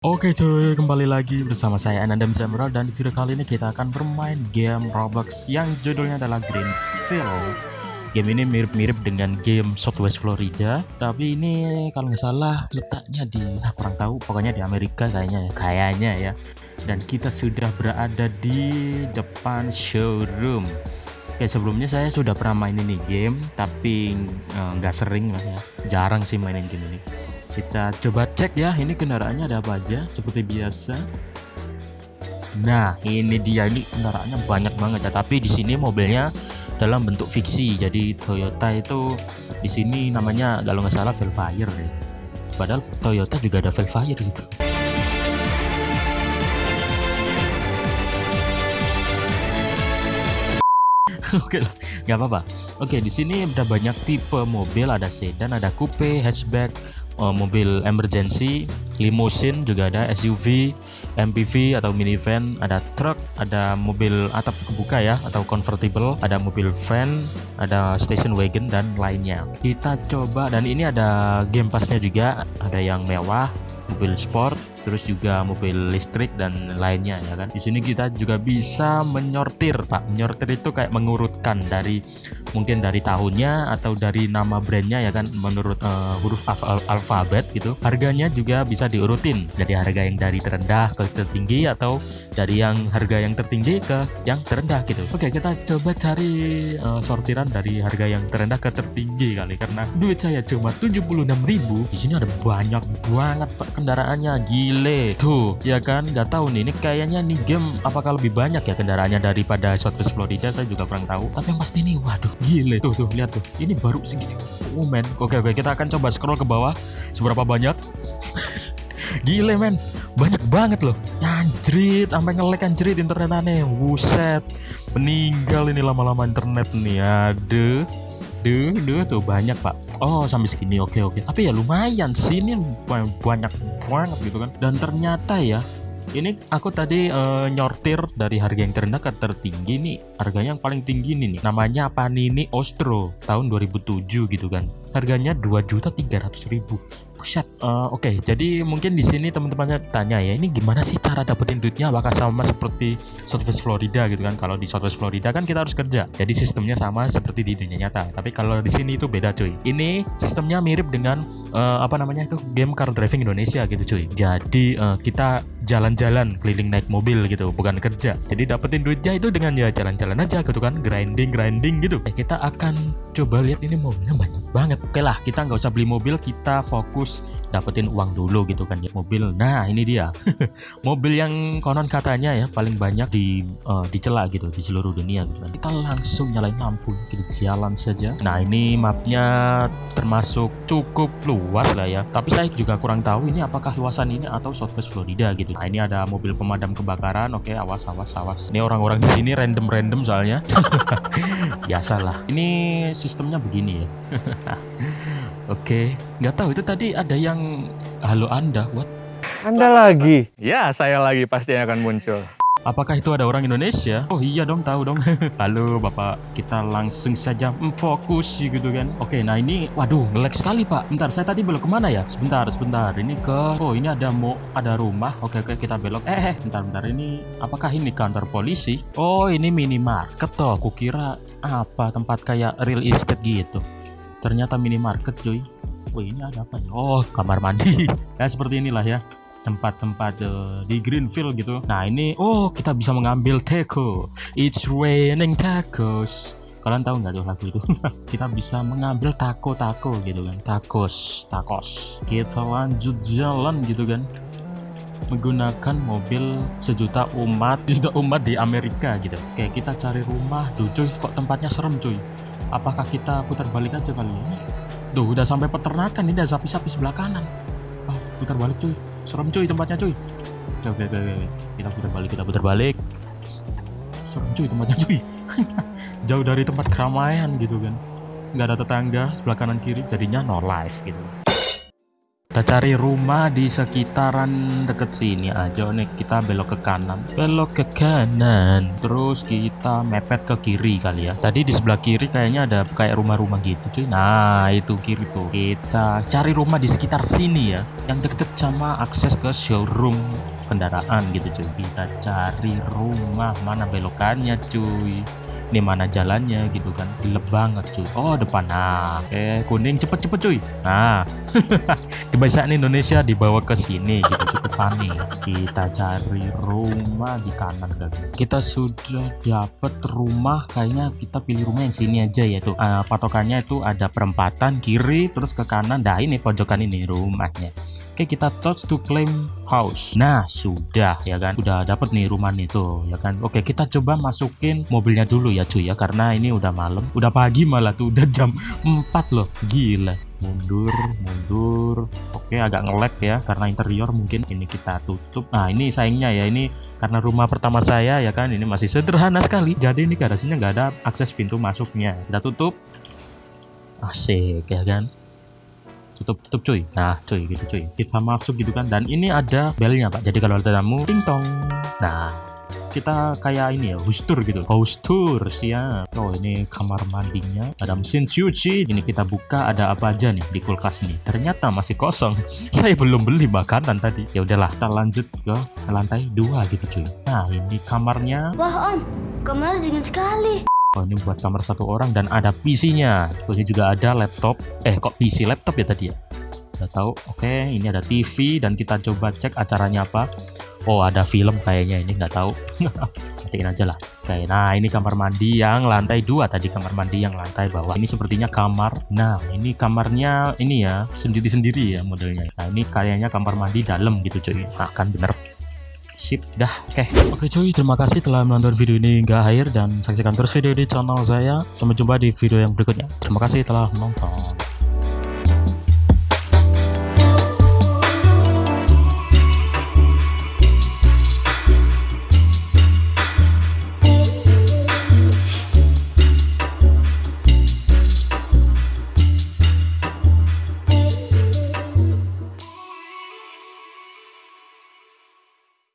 Oke cuy, kembali lagi bersama saya Anandam Samuel dan di video kali ini kita akan bermain game Roblox yang judulnya adalah Greenfield. Game ini mirip-mirip dengan game Southwest Florida, tapi ini kalau nggak salah letaknya di, ah, kurang tahu, pokoknya di Amerika kayaknya ya, kayaknya ya. Dan kita sudah berada di depan showroom. Oke sebelumnya saya sudah pernah main ini game, tapi eh, nggak sering lah ya, jarang sih mainin game ini kita coba cek ya ini kendaraannya ada apa aja seperti biasa. Nah ini dia ini kendaraannya banyak banget ya. Tapi di sini mobilnya dalam bentuk fiksi. Jadi Toyota itu di sini namanya kalau nggak salah Velfire deh. Padahal Toyota juga ada Velfire gitu. Oke nggak apa-apa. Oke, di sini ada banyak tipe mobil, ada sedan, ada coupe, hatchback, uh, mobil emergency, limousine juga ada, SUV, MPV atau minivan, ada truk, ada mobil atap kebuka ya atau convertible, ada mobil van, ada station wagon dan lainnya. Kita coba dan ini ada game passnya juga, ada yang mewah, mobil sport, terus juga mobil listrik dan lainnya ya kan. Di sini kita juga bisa menyortir, Pak. Menyortir itu kayak mengurutkan dari mungkin dari tahunnya atau dari nama brandnya ya kan menurut uh, huruf al alfabet gitu. Harganya juga bisa diurutin. Jadi harga yang dari terendah ke tertinggi atau dari yang harga yang tertinggi ke yang terendah gitu. Oke, kita coba cari uh, sortiran dari harga yang terendah ke tertinggi kali karena duit saya cuma 76.000. Di sini ada banyak banget Pak kendaraannya. Gila gile tuh ya kan? Nggak tahu nih ini kayaknya nih game apakah lebih banyak ya kendaraannya daripada Southwest Florida? Saya juga kurang tahu. Tapi yang pasti ini waduh gile tuh tuh lihat tuh. Ini baru segini. Oh men. Oke oke kita akan coba scroll ke bawah. Seberapa banyak? Gile men. Banyak banget loh. Anjrit Sampai ngelek anjrit internet aneh Wuset Meninggal ini lama-lama internet nih. Aduh. Duh, duh tuh banyak pak Oh sampai segini. Oke oke. Tapi ya lumayan sih. Ini banyak banget gitu kan. Dan ternyata ya ini aku tadi uh, nyortir dari harga yang terendah ke tertinggi nih. Harganya yang paling tinggi nih, nih. namanya Panini Ostro tahun 2007 gitu kan. Harganya 2.300.000 Buset. Uh, Oke, okay, jadi mungkin di sini teman-temannya tanya ya, ini gimana sih cara dapetin duitnya? Apakah sama seperti Southwest Florida gitu kan? Kalau di Southwest Florida kan kita harus kerja. Jadi sistemnya sama seperti di dunia nyata. Tapi kalau di sini itu beda cuy. Ini sistemnya mirip dengan uh, apa namanya itu game car driving Indonesia gitu cuy. Jadi uh, kita jalan-jalan keliling naik mobil gitu, bukan kerja. Jadi dapetin duitnya itu dengan ya jalan-jalan aja gitu kan, grinding grinding gitu. Eh, kita akan coba lihat ini mobilnya banyak banget. Oke lah, kita nggak usah beli mobil, kita fokus harus dapetin uang dulu gitu kan ya mobil. Nah ini dia. Mobil yang konon katanya ya paling banyak di uh, dicela gitu di seluruh dunia gitu kan. Kita langsung nyalain lampu kita jalan saja. Nah ini mapnya termasuk cukup luas lah ya. Tapi saya juga kurang tahu ini apakah luasan ini atau Southwest Florida gitu. Nah ini ada mobil pemadam kebakaran oke awas awas awas. Ini orang-orang di sini random random soalnya biasalah ini sistemnya begini ya Oke, nggak tahu itu tadi ada yang halo Anda, what? Anda lagi? Ya, saya lagi pasti akan muncul. Apakah itu ada orang Indonesia? Oh iya dong, tahu dong. Halo Bapak, kita langsung saja fokus gitu kan. Oke, nah ini, waduh, ngelag sekali Pak. Bentar, saya tadi belok ke mana ya? Sebentar, sebentar. Ini ke, oh ini ada mau ada rumah. Oke, oke, kita belok. Eh, eh, bentar, bentar. Ini, apakah ini kantor polisi? Oh, ini minimarket toh. Kukira apa tempat kayak real estate gitu ternyata minimarket cuy. Wah ini ada apa nih? Oh kamar mandi. Ya seperti inilah ya tempat-tempat uh, di Greenfield gitu. Nah ini oh kita bisa mengambil taco It's raining tacos. Kalian tahu nggak tuh lagu itu? kita bisa mengambil taco-taco gitu kan. Tacos, tacos. Kita lanjut jalan gitu kan. Menggunakan mobil sejuta umat sejuta umat di Amerika gitu. Kayak kita cari rumah. Duh cuy kok tempatnya serem cuy apakah kita putar balik aja kali ini Duh udah sampai peternakan ini ada sapi-sapi sebelah kanan. Oh, putar balik cuy. Serem cuy tempatnya cuy. Oke oke oke, oke. kita putar balik kita putar balik. Serem cuy tempatnya cuy. Jauh dari tempat keramaian gitu kan. Nggak ada tetangga sebelah kanan kiri jadinya no life gitu kita cari rumah di sekitaran deket sini aja nih kita belok ke kanan. Belok ke kanan. Terus kita mepet ke kiri kali ya. Tadi di sebelah kiri kayaknya ada kayak rumah-rumah gitu cuy. Nah itu kiri tuh. Kita cari rumah di sekitar sini ya. Yang deket sama akses ke showroom kendaraan gitu cuy. Kita cari rumah. Mana belokannya cuy? Ini mana jalannya gitu kan. Gelap banget cuy. Oh depan. Nah oke. Kuning cepet cepet cuy. Nah kebiasaan Indonesia dibawa ke sini gitu cukup funny. Kita cari rumah di kanan kan kita sudah dapat rumah kayaknya kita pilih rumah yang sini aja ya tuh. Uh, patokannya itu ada perempatan kiri terus ke kanan. Nah ini pojokan ini rumahnya. Oke kita touch to claim house. Nah sudah ya kan? Udah dapet nih rumah nih tuh ya kan? Oke kita coba masukin mobilnya dulu ya cuy ya. Karena ini udah malam. Udah pagi malah tuh. Udah jam 4 loh. Gila mundur mundur. Oke agak ngelek ya Karena interior mungkin ini kita tutup. Nah ini sayangnya ya ini karena rumah pertama saya ya kan? Ini masih sederhana sekali. Jadi ini garasinya nggak ada akses pintu masuknya. Kita tutup. Asik ya kan? Tutup tutup cuy. Nah cuy gitu cuy. Kita masuk gitu kan. Dan ini ada belnya pak. Jadi kalau ada tamu ting tong nah kita kayak ini ya hostur gitu hostur siap oh ini kamar mandinya ada mesin cuci ini kita buka ada apa aja nih di kulkas nih ternyata masih kosong saya belum beli makanan tadi ya udahlah kita lanjut ke lantai dua gitu cuy nah ini kamarnya wah om kamar dingin sekali Oh ini buat kamar satu orang dan ada PC-nya. Terus juga ada laptop. Eh kok PC laptop ya tadi ya? Udah tahu. Oke, ini ada TV dan kita coba cek acaranya apa. Oh ada film kayaknya ini nggak tahu. Matiin aja lah. Oke, nah ini kamar mandi yang lantai dua tadi kamar mandi yang lantai bawah. Ini sepertinya kamar. Nah ini kamarnya ini ya sendiri-sendiri ya modelnya. Nah ini kayaknya kamar mandi dalam gitu cuy. Nah, kan bener sip dah oke okay. oke okay, cuy terima kasih telah menonton video ini hingga akhir dan saksikan terus video di channel saya sampai jumpa di video yang berikutnya terima kasih telah menonton